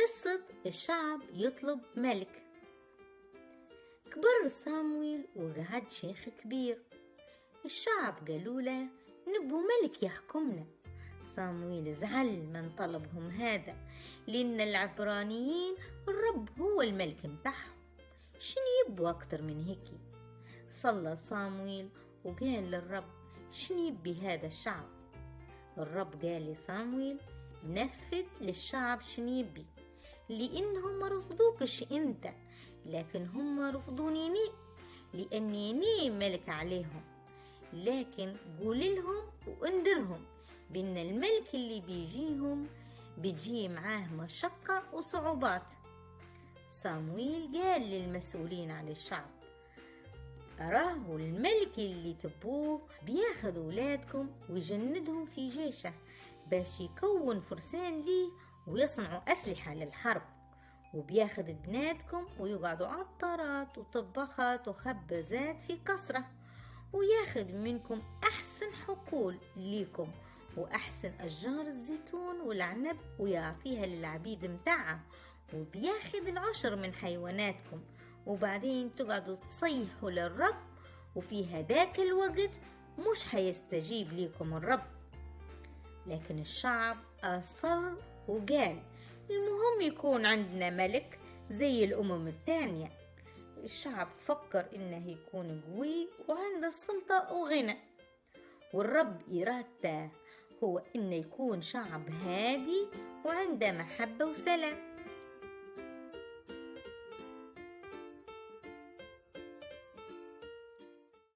قصة الشعب يطلب ملك. كبر صامويل وقعد شيخ كبير. الشعب قالوا له نبو ملك يحكمنا. صامويل زعل من طلبهم هذا لأن العبرانيين الرب هو الملك متاعهم شنو يبوا أكتر من هيك؟ صلى صامويل وقال للرب شنو يبي هذا الشعب؟ الرب قال لصامويل نفذ للشعب شنو يبي. لأنهم ما رفضوكش أنت لكن هم رفضوني لأني ني ملك عليهم. لكن قول لهم وانذرهم بأن الملك اللي بيجيهم بيجي معاه مشقة وصعوبات. صامويل قال للمسؤولين عن الشعب أراه الملك اللي تبوه بياخد ولادكم ويجندهم في جيشه باش يكون فرسان ليه ويصنعوا أسلحة للحرب وبياخد بناتكم ويقعدوا عطارات وطباخات وخبازات في كسرة وياخد منكم أحسن حقول ليكم وأحسن أشجار الزيتون والعنب ويعطيها للعبيد متاعه وبياخد العشر من حيواناتكم وبعدين تقعدوا تصيحوا للرب وفي هداك الوقت مش هيستجيب ليكم الرب. لكن الشعب أصر وقال المهم يكون عندنا ملك زي الأمم التانية الشعب فكر إنه يكون قوي وعنده سلطة وغنى. والرب إرادته هو إنه يكون شعب هادي وعنده محبة وسلام.